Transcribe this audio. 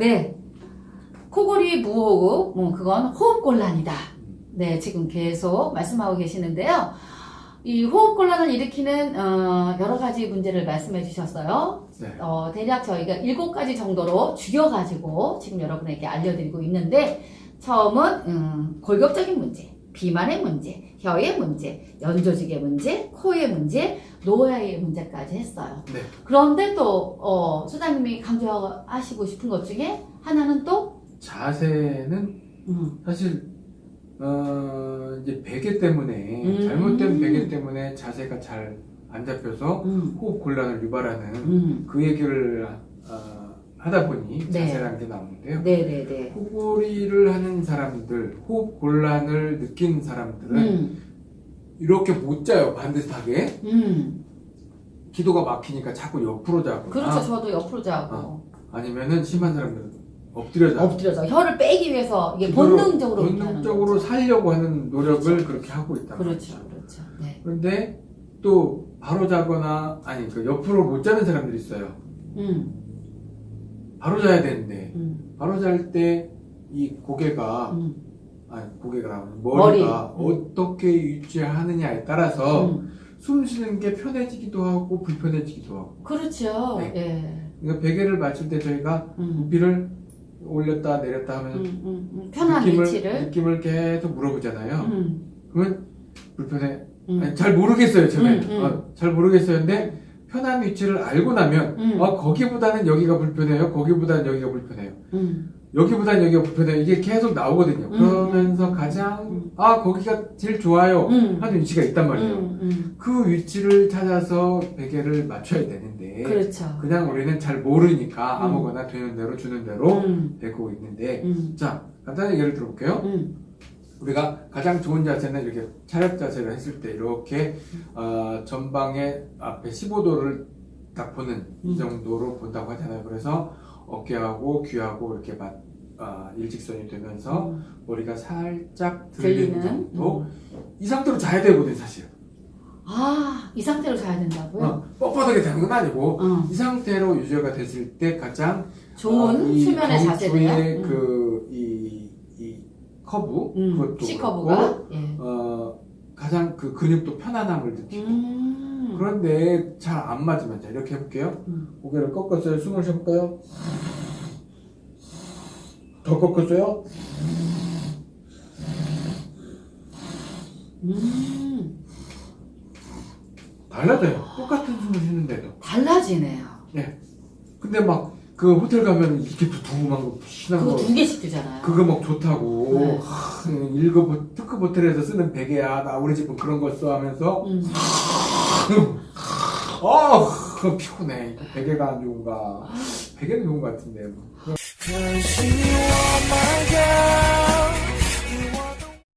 네. 코골이 무호흡, 뭐 그건 호흡곤란이다. 네, 지금 계속 말씀하고 계시는데요. 이 호흡곤란을 일으키는 어, 여러 가지 문제를 말씀해 주셨어요. 네. 어, 대략 저희가 일곱 가지 정도로 죽여가지고 지금 여러분에게 알려드리고 있는데 처음은 음, 골격적인 문제, 비만의 문제, 혀의 문제, 연조직의 문제, 코의 문제, 노화의 문제까지 했어요. 네. 그런데 또 어, 소장님이 강조하시고 싶은 것 중에 하나는 또 자세는 음, 사실 어, 이제 베개 때문에 음. 잘못된 베개 때문에 자세가 잘 안 잡혀서 음, 호흡 곤란을 유발하는 음. 그 얘기를 어, 하다 보니 네. 자세라는 게 나오는데요. 네네네. 코골이를 하는 사람들, 호흡 곤란을 느낀 사람들은 음, 이렇게 못 자요 반듯하게 음. 기도가 막히니까 자꾸 옆으로 자거나 그렇죠. 저도 옆으로 자고 어. 아니면은 심한 사람들은 엎드려 자고 엎드려서 혀를 빼기 위해서 이게 본능적으로 본능적으로. 살려고 하는 노력을 그렇죠. 그렇게 하고 있다 그렇죠, 그렇죠. 네. 그런데 또 바로 자거나 아니 그 옆으로 못 자는 사람들이 있어요 음, 바로 자야 되는데 음, 바로 잘 때 이 고개가 음, 아니 고개가 나오는 머리. 머리가 음. 어떻게 유지하느냐에 따라서 음. 숨 쉬는 게 편해지기도 하고 불편해지기도 하고 그렇죠. 네. 예. 그러니까 베개를 맞출 때 저희가 음, 부피를 올렸다 내렸다 하면 음, 음, 음. 편한 느낌을, 위치를. 느낌을 계속 물어보잖아요 음, 그러면 불편해 음. 아니, 잘 모르겠어요 처음에 음, 음. 어, 잘 모르겠어요 근데 편한 위치를 알고 나면 음. 어, 거기보다는 여기가 불편해요 거기보다는 여기가 불편해요 음, 여기보다는 여기가 불편해요 이게 계속 나오거든요 음. 그러면서 가장 음. 아 거기가 제일 좋아요 음. 하는 위치가 있단 말이에요 음, 음. 그 위치를 찾아서 베개를 맞춰야 되는데 그렇죠. 그냥 우리는 잘 모르니까 음. 아무거나 되는 대로 주는 대로 음, 베고 있는데 음, 자 간단히 예를 들어볼게요 음, 우리가 가장 좋은 자세는 이렇게 차렷 자세를 했을 때 이렇게 어, 전방에 앞에 15도를 딱 보는 음. 이 정도로 본다고 하잖아요. 그래서 어깨하고 귀하고 이렇게 맞, 아, 일직선이 되면서 음. 머리가 살짝 들리는 들리는. 정도 음. 이 상태로 자야 되거든 사실. 아, 이 상태로 자야 된다고요? 어, 뻣뻣하게 자는 건 아니고 어. 이 상태로 유지가 됐을 때 가장 좋은 어, 이 수면의 자세네요. 경추의 음. 그이 이 커브 음, 그것도 C커브가. 예. 어, 가장 그 근육도 편안함을 느끼고 음. 그런데 잘 안 맞으면 자 이렇게 해볼게요 음. 고개를 꺾었어요 숨을 쉬어볼까요 더 꺾었어요 음. 달라져요 똑같은 숨을 쉬는데도 달라지네요. 근데 막 그 호텔 가면 이렇게 두툼한 거 신한 그거 거두 개씩 드잖아요. 그거 막 좋다고 네. 하, 1급 특급 호텔에서 쓰는 베개야 나 우리 집은 그런 거써 하면서 음. 아 그거 피곤해 베개가 안 좋은가 베개는 좋은 것 같은데 뭐.